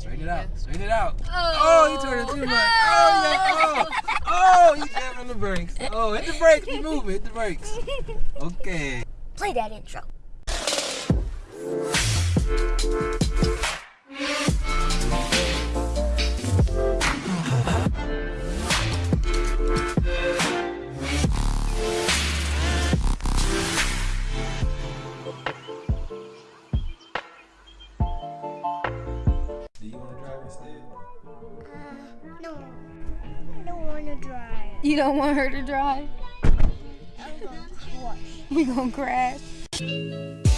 Straighten it out. Straighten it out. Oh, Oh, you turned it too much. Oh, oh. yeah. Oh, oh, you jamming the brakes. Oh, hit the brakes. We moving. Hit the brakes. Okay. Play that intro. You don't want her to drive? I'm going to wash. We gonna crash.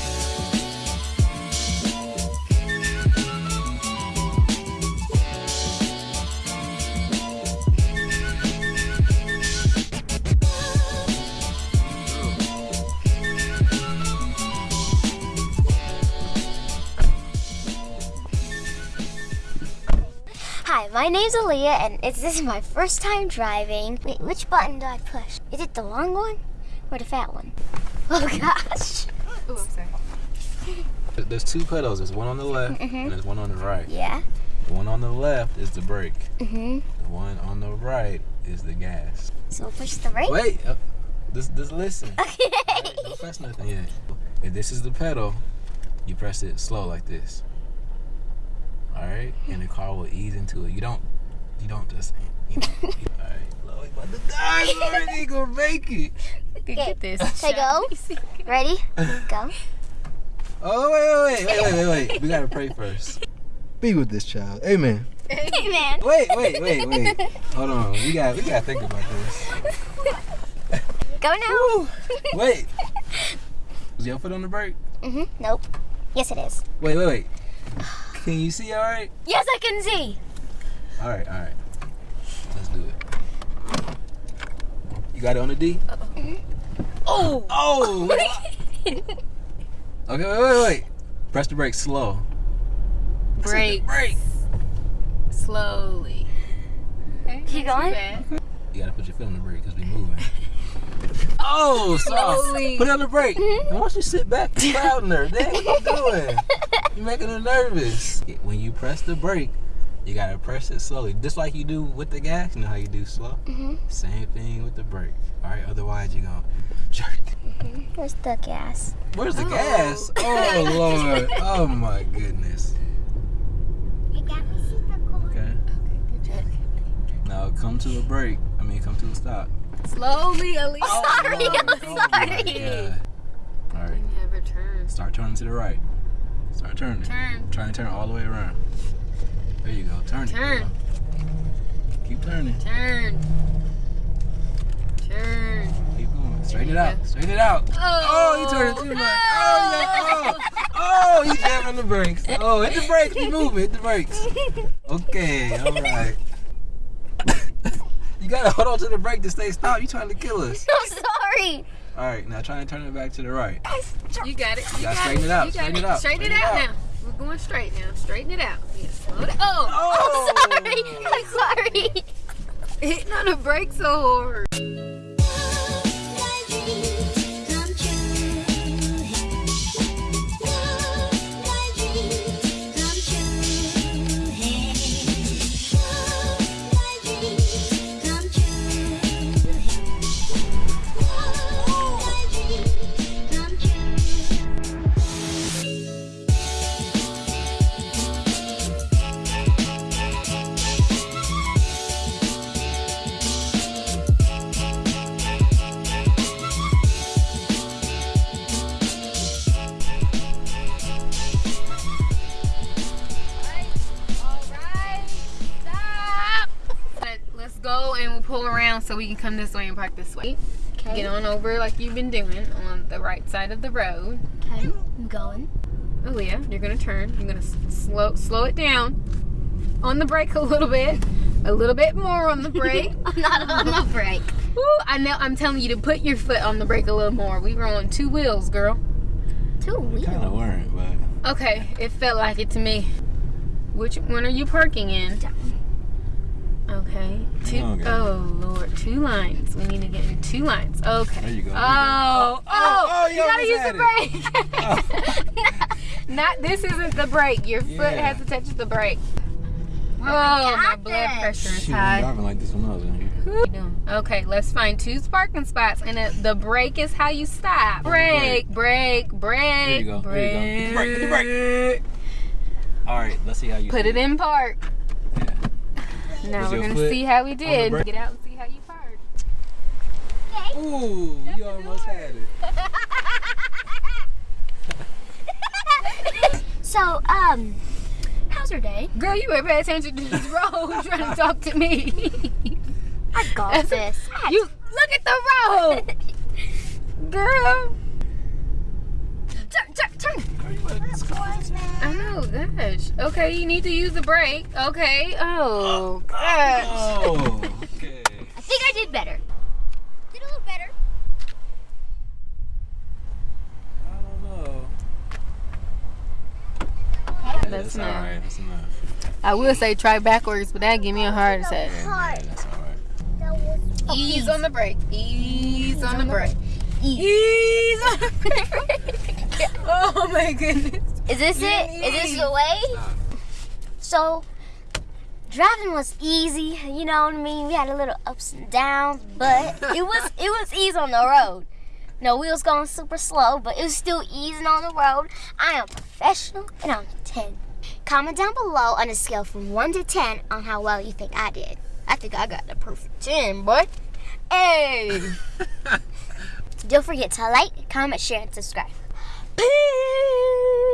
my name's Aaliyah, and it's, this is my first time driving. Wait, which button do I push? Is it the long one or the fat one? Oh gosh. Oh, I'm sorry. There's two pedals. There's one on the left and there's one on the right. Yeah. The one on the left is the brake. Mhm. The one on the right is the gas. So push the brake. Wait. Uh, just, just listen. Okay. Alright, Don't press nothing yet. If this is the pedal, you press it slow like this. Alright? And the car will ease into it. You don't you don't just you know. Alright. Chloe about to die, Lord, ain't gonna make it. Okay, get this. Say go. Ready? Go. Oh wait, wait, wait, wait, wait, wait. We gotta pray first. Be with this child. Amen. Hey man. Wait, wait, wait, wait. Hold on. We got we gotta think about this. Go now. Woo. Wait. Is your foot on the brake? Mhm. Nope. Yes, it is. Wait, wait, wait. Can you see all right? Yes, I can see. All right, all right. Let's do it. You got it on the D? Oh! Oh! oh. okay, wait, wait, wait. Press the brake slow. Brake Brake. slowly. Okay, Keep going. bad. You gotta put your foot on the brake because we moving. Oh, soft. Slowly. Put it on the brake. Mm-hmm. And once you sit back, you crowding her. Dang, what you doing? You're making her nervous. When you press the brake, you gotta press it slowly, just like you do with the gas. You know how you do slow. Mhm. Same thing with the brake. All right. Otherwise, you're gonna jerk. Mhm. Where's the gas? Where's the Oh. gas? Oh Lord. Oh my goodness. You got me super cool. Okay. Okay. Now come to a break. I mean, come to a stop. Slowly, Alicia. Sorry, Lord. I'm Oh, sorry. God. All right. Never turn. Start turning to the right. Start turning. Turn. Try and turn all the way around. There you go. Turn. Turn. Keep turning. Turn. Turn. Keep going. Straighten it out. Straighten it out. Oh, Oh, you turned it too much. Oh, yeah. Oh, oh, you jamming the brakes. Oh, hit the brakes. We moving. Hit the brakes. Okay. All right. you gotta hold on to the brake to stay stopped. You trying to kill us. I'm sorry. All right. Now try and turn it back to the right. You got it. You gotta got straighten it out, You straighten it. it out, Straighten it straighten it out out. now. We're going straight now. Straighten it out. Yeah, slow it. Oh, Oh. I'm sorry. I'm sorry. hitting on the brake so hard. Pull around so we can come this way and park this way. Get on over like you've been doing on the right side of the road. Okay, I'm going. Oh, Aaliyah, you're gonna turn. You're gonna slow slow it down on the brake a little bit, a little bit more on the brake. I'm not on the brake. Woo, I know. I'm telling you to put your foot on the brake a little more. We were on two wheels, girl. Two wheels. Kind of weren't, but Okay, it felt like it to me. Which one are you parking in? Okay. Two, Okay. oh Lord, two lines. We need to get in two lines. Okay. There you go, there you go. Oh, oh, Oh, oh, oh you you gotta use the had brake. Oh. Not this isn't the brake. Your foot Yeah. has to touch the brake. Oh, my got blood pressure is Shoot, I'm high. driving like this when I was in here. What you doing? Okay, let's find two parking spots, and the, the brake is how you stop. Brake, brake, brake, There you go, there you go. Hit the brake, brake. All right, let's see how you Put it in park. Yeah. Now we're gonna see how we did. Get out and see how you park. Ooh, you almost had it. so, um, how's your day? Girl, you better pay attention to this road trying to talk to me. I got this. you look at the road, girl. Gosh. Okay, you need to use the brake. Okay. Oh, gosh. Oh, okay. I think I did better. Did a little better. I don't know. That's all enough. right. That's enough. I will say try backwards, but that give me a heart attack. Yeah, man, that's all right. Ease on the brake. Ease on the brake. Ease. Ease on the brake. Oh my goodness. Is this it? Is this the way? So, driving was easy. You know what I mean? We had a little ups and downs, but it was it was easy on the road. No, we was going super slow, but it was still easing on the road. I am professional, and I'm 10. Comment down below on a scale from 1 to 10 on how well you think I did. I think I got the perfect 10, boy. Hey! Don't forget to like, comment, share, and subscribe. Peace!